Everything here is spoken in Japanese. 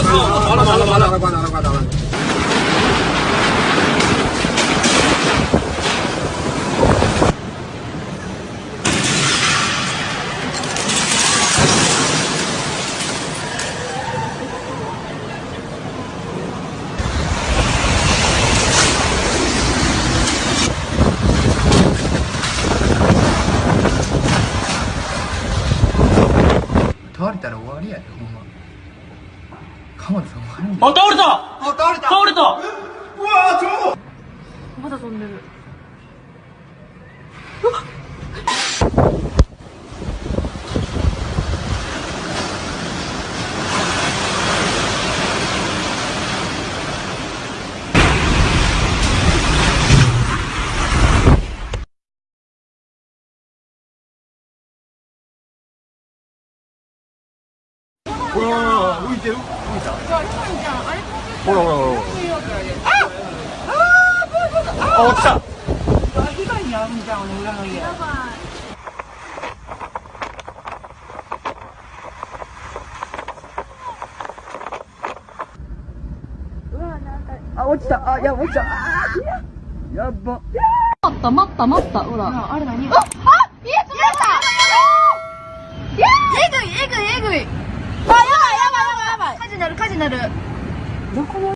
完了完了完了完了完了完了。倒れたら終わりやでほんま 鎌田さんあ、倒れた！あ倒れた！倒れた！うわちょうまだ飛んでるほら浮いてる浮いたほらほらほらあ落ちた。被害に遭うんじゃん裏の家あ落ちた。あいや落ちた。あーやっば。待った待った待ったほらあれ何？ああ家つまったえぐいえぐいえぐいあやばいやばいやばいやばい火事なる火事なる。どこも